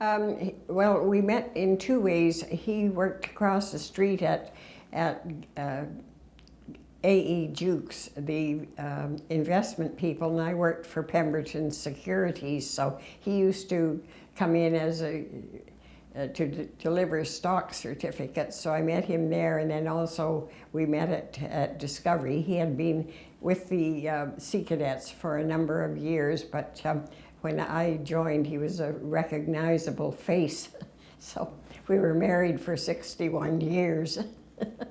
Um, well, we met in two ways. He worked across the street at, at uh, A.E. Jukes, the um, investment people, and I worked for Pemberton Securities. So he used to come in as a uh, to deliver stock certificates. So I met him there, and then also we met at, at Discovery. He had been with the uh, Sea Cadets for a number of years, but um, when I joined, he was a recognizable face. so we were married for 61 years.